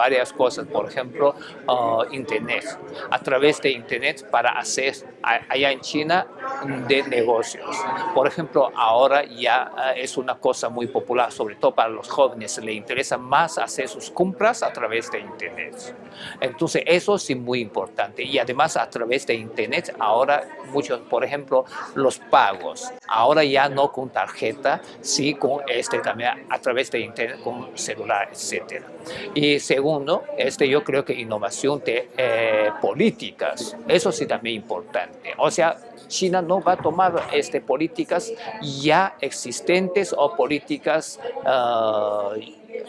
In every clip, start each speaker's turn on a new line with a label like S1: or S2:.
S1: varias cosas, por ejemplo, uh, Internet. A través de Internet para hacer allá en China de negocios. Por ejemplo, ahora ya uh, es una cosa muy popular, sobre todo para los jóvenes, le interesa más hacer sus compras a través de Internet. Entonces, eso sí muy importante. Y además, a través de Internet, ahora muchos, por ejemplo, los pagos. Ahora ya no con tarjeta, sí con este también a través de Internet, con celular, etc. Y segundo, este, yo creo que innovación de eh, políticas, eso sí también importante. O sea, China no va a tomar este, políticas ya existentes o políticas uh,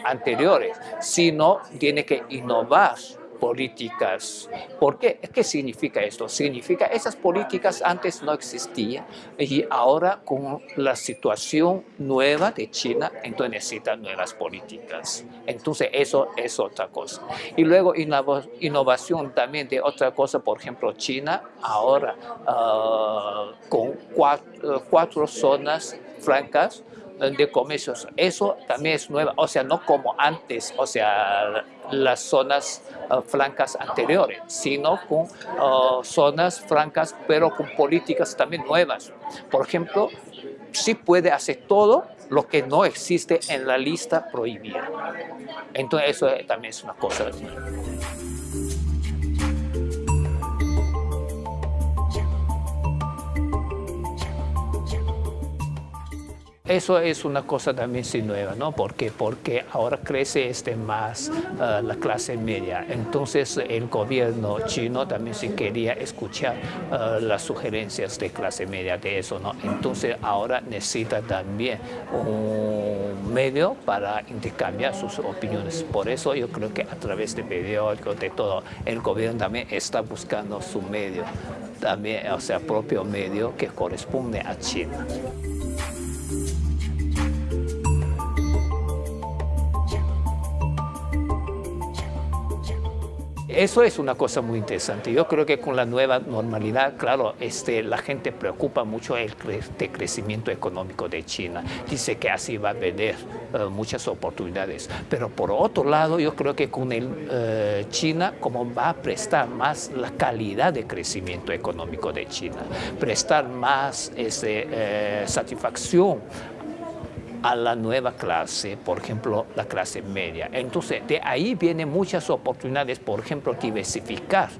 S1: anteriores, sino tiene que innovar políticas. ¿Por qué? ¿Qué significa esto? Significa esas políticas antes no existían y ahora con la situación nueva de China, entonces necesitan nuevas políticas. Entonces eso es otra cosa. Y luego innovación también de otra cosa, por ejemplo, China ahora ah, con cuatro, cuatro zonas francas de comercios. Eso también es nueva, o sea, no como antes, o sea, las zonas uh, francas anteriores, sino con uh, zonas francas, pero con políticas también nuevas. Por ejemplo, sí puede hacer todo lo que no existe en la lista prohibida. Entonces, eso también es una cosa. Eso es una cosa también sí nueva, ¿no? ¿Por qué? Porque ahora crece este más uh, la clase media. Entonces el gobierno chino también sí quería escuchar uh, las sugerencias de clase media de eso, ¿no? Entonces ahora necesita también un medio para intercambiar sus opiniones. Por eso yo creo que a través de periódicos, de todo, el gobierno también está buscando su medio, también, o sea, propio medio que corresponde a China. Eso es una cosa muy interesante. Yo creo que con la nueva normalidad, claro, este, la gente preocupa mucho el crecimiento económico de China. Dice que así va a haber uh, muchas oportunidades. Pero por otro lado, yo creo que con el, uh, China, como va a prestar más la calidad de crecimiento económico de China, prestar más ese, uh, satisfacción a la nueva clase, por ejemplo, la clase media. Entonces, de ahí vienen muchas oportunidades, por ejemplo, diversificar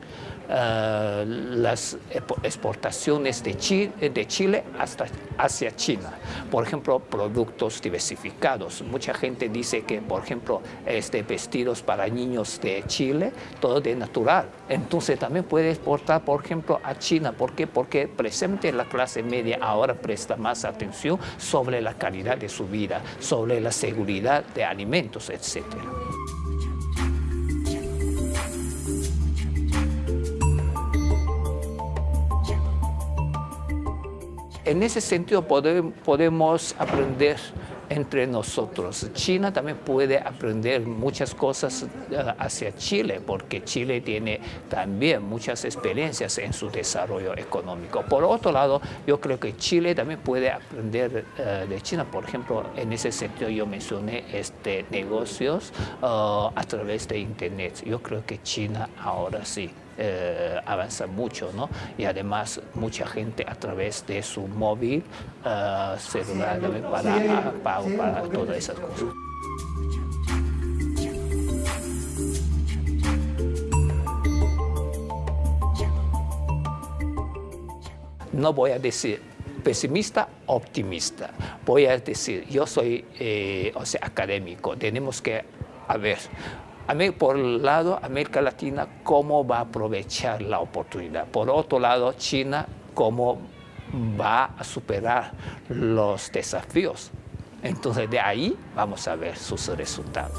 S1: eh, las exportaciones de Chile, hasta hacia China. Por ejemplo, productos diversificados. Mucha gente dice que, por ejemplo, este, vestidos para niños de Chile, todo de natural. Entonces también puede exportar, por ejemplo, a China. ¿Por qué? Porque presente la clase media ahora presta más atención sobre la calidad de su vida, sobre la seguridad de alimentos, etcétera. En ese sentido podemos aprender entre nosotros. China también puede aprender muchas cosas eh, hacia Chile, porque Chile tiene también muchas experiencias en su desarrollo económico. Por otro lado, yo creo que Chile también puede aprender eh, de China. Por ejemplo, en ese sentido yo mencioné este, negocios eh, a través de Internet. Yo creo que China ahora sí eh, avanza mucho, ¿no? Y además mucha gente a través de su móvil, uh, celular, para todas esas cosas. No voy a decir pesimista, optimista. Voy a decir, yo soy eh, o sea, académico, tenemos que ver, por un lado, América Latina, cómo va a aprovechar la oportunidad. Por otro lado, China, cómo va a superar los desafíos. Entonces, de ahí vamos a ver sus resultados.